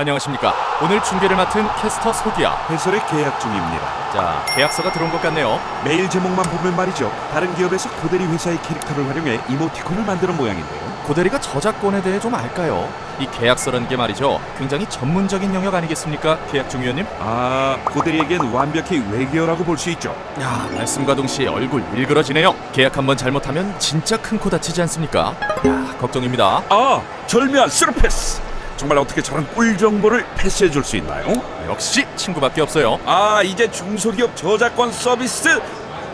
안녕하십니까. 오늘 중계를 맡은 캐스터 소기야. 해설의 계약 중입니다. 자, 계약서가 들어온 것 같네요. 메일 제목만 보면 말이죠. 다른 기업에서 고대리 회사의 캐릭터를 활용해 이모티콘을 만드는 모양인데요. 고대리가 저작권에 대해 좀 알까요? 이 계약서라는 게 말이죠. 굉장히 전문적인 영역 아니겠습니까? 계약 중위원님? 아, 고대리에겐 완벽히 외계어라고 볼 수 있죠. 야, 말씀과 동시에 얼굴 일그러지네요. 계약 한번 잘못하면 진짜 큰 코 다치지 않습니까? 야, 걱정입니다. 아, 절묘한 스루패스. 정말 어떻게 저런 꿀 정보를 패스해 줄 수 있나요? 역시 친구밖에 없어요. 아, 이제 중소기업 저작권 서비스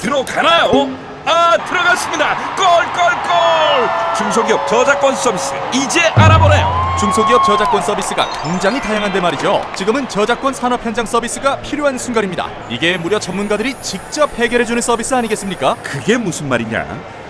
들어가나요? 아, 들어갔습니다. 골골골! 중소기업 저작권 서비스 이제 알아보네요. 중소기업 저작권 서비스가 굉장히 다양한데 말이죠. 지금은 저작권 산업 현장 서비스가 필요한 순간입니다. 이게 무려 전문가들이 직접 해결해주는 서비스 아니겠습니까? 그게 무슨 말이냐?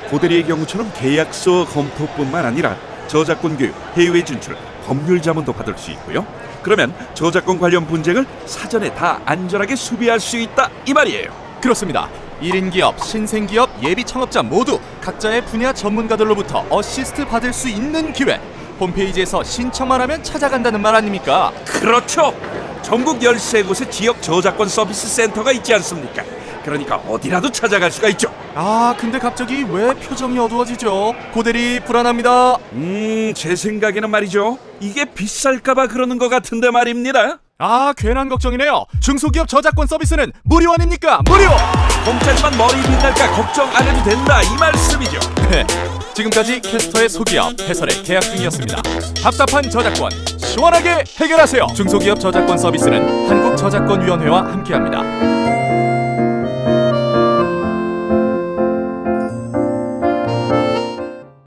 고대리의 경우처럼 계약서 검토뿐만 아니라 저작권 교육, 해외 진출, 법률 자문도 받을 수 있고요. 그러면 저작권 관련 분쟁을 사전에 다 안전하게 수비할 수 있다 이 말이에요. 그렇습니다. 1인 기업, 신생 기업, 예비 창업자 모두 각자의 분야 전문가들로부터 어시스트 받을 수 있는 기회. 홈페이지에서 신청만 하면 찾아간다는 말 아닙니까? 그렇죠. 전국 13곳의 지역 저작권 서비스 센터가 있지 않습니까? 그러니까 어디라도 찾아갈 수가 있죠. 아, 근데 갑자기 왜 표정이 어두워지죠? 고대리 불안합니다. 음, 제 생각에는 말이죠. 이게 비쌀까봐 그러는 것 같은데 말입니다. 아, 괜한 걱정이네요. 중소기업 저작권 서비스는 무료 아닙니까? 무료! 공짜지만 머리 빛날까 걱정 안 해도 된다 이 말씀이죠. 네, 지금까지 캐스터의 소기업 해설의 계약 중이었습니다. 답답한 저작권 시원하게 해결하세요. 중소기업 저작권 서비스는 한국저작권위원회와 함께합니다.